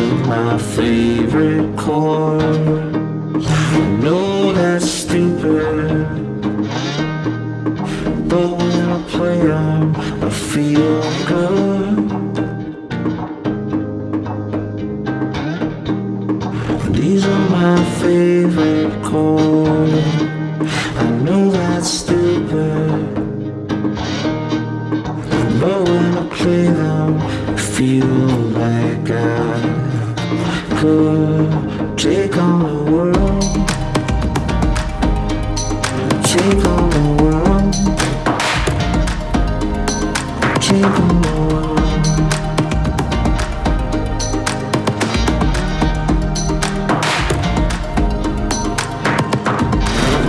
my favorite chord. I know that's stupid. But when I play them, I feel good. These are my favorite chords. I know that's stupid. But when I play them, feel like I could take on the world. Take on the world. Take on the world.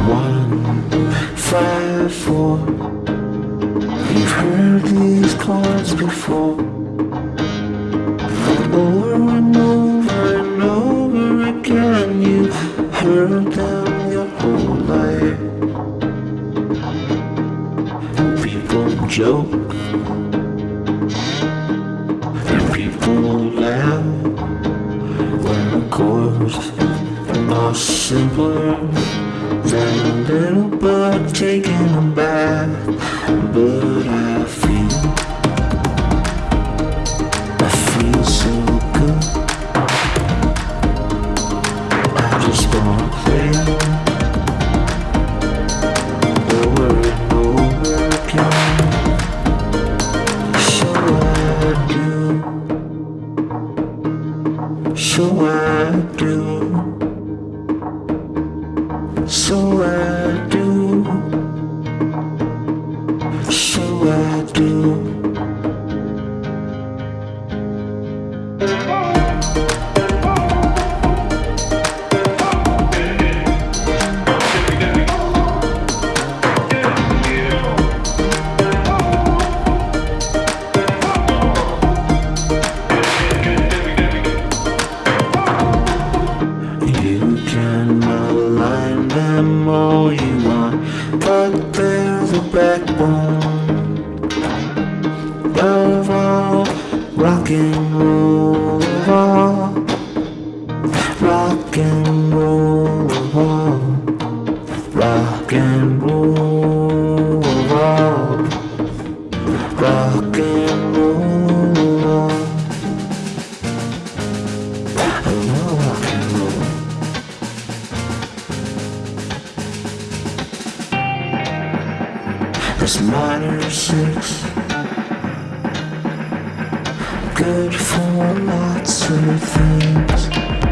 One, five, four. You've heard these chords before Over and over and over again You heard them your whole life. People joke. And people laugh. When the chords are simpler Than a little bug taking a bath. But I so I do, so I do. All rock and roll, rock and roll, rock and roll, rock and roll, love rock and roll. This minor six Good for lots of things